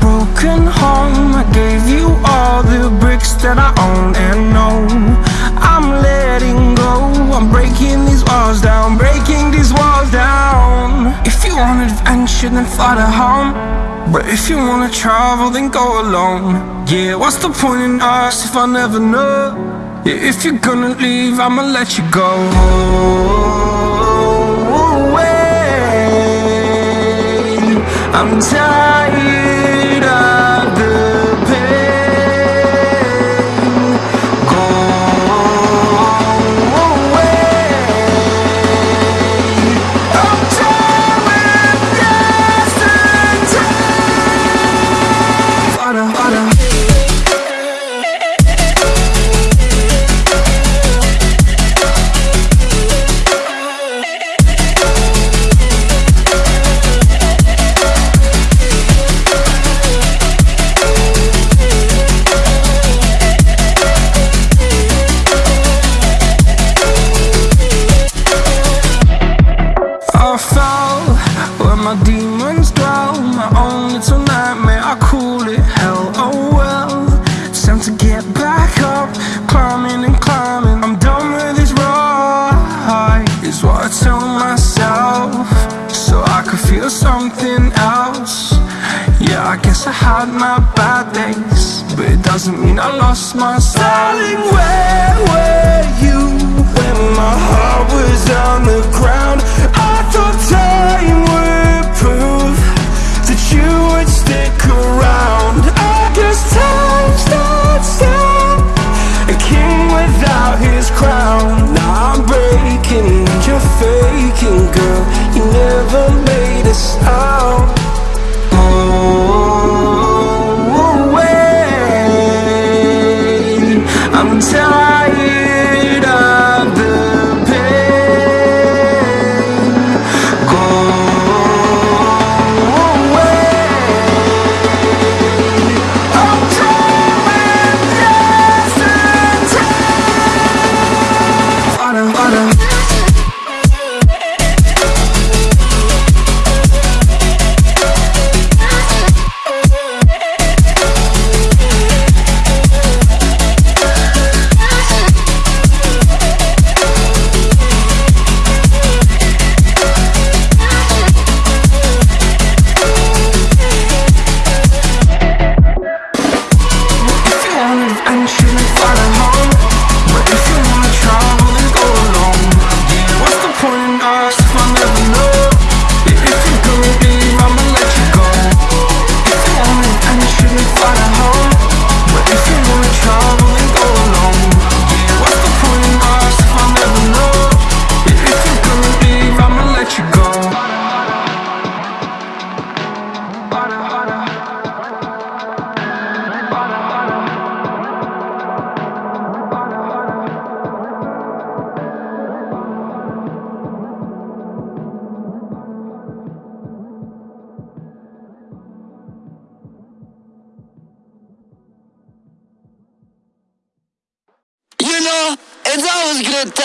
broken home. I gave you all the bricks that I own and know. I'm letting go. I'm breaking these walls down Breaking these walls down. If you want adventure then fly to home. But if you wanna travel then go alone. Yeah, what's the point in us if I never know? Yeah, if you're gonna leave I'ma let you go. I'm tired Feel something else Yeah, I guess I had my bad days But it doesn't mean I lost my Darling, where were you when my heart was on the ground? I thought time would prove that you would stick around. I guess time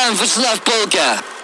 time for Slav Polka.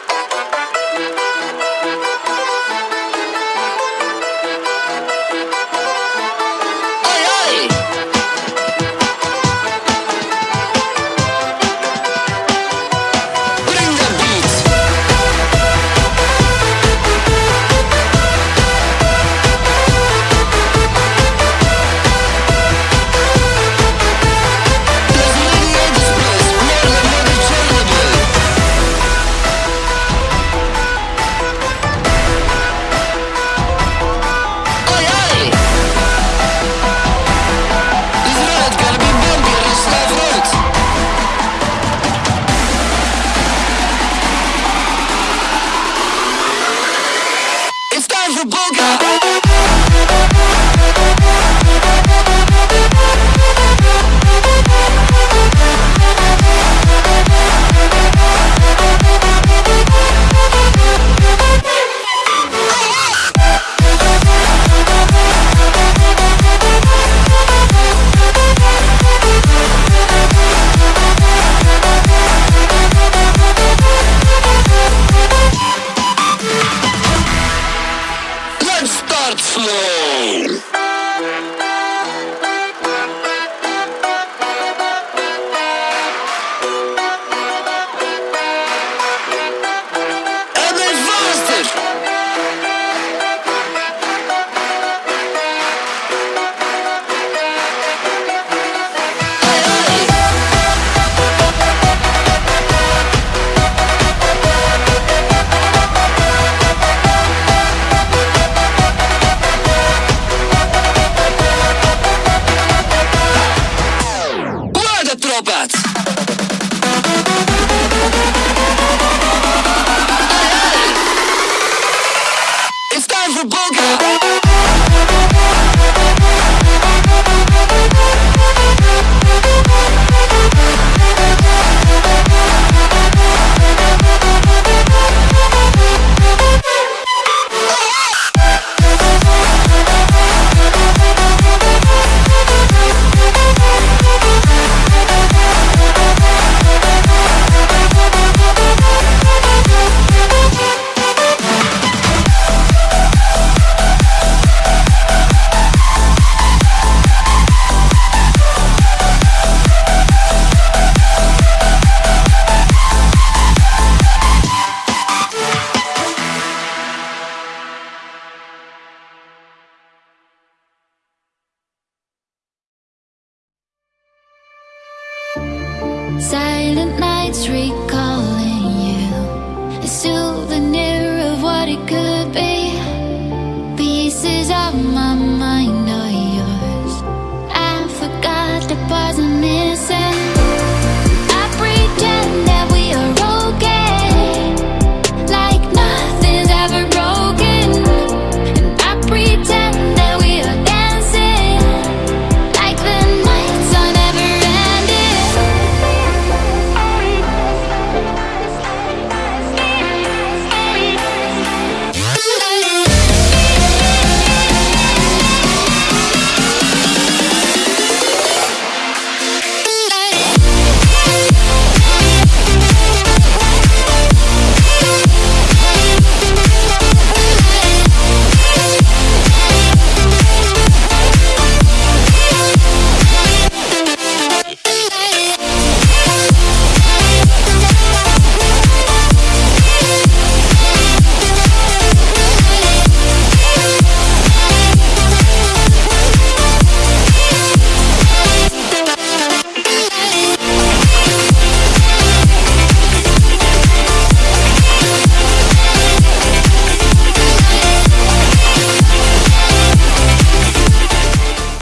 Silent nights recall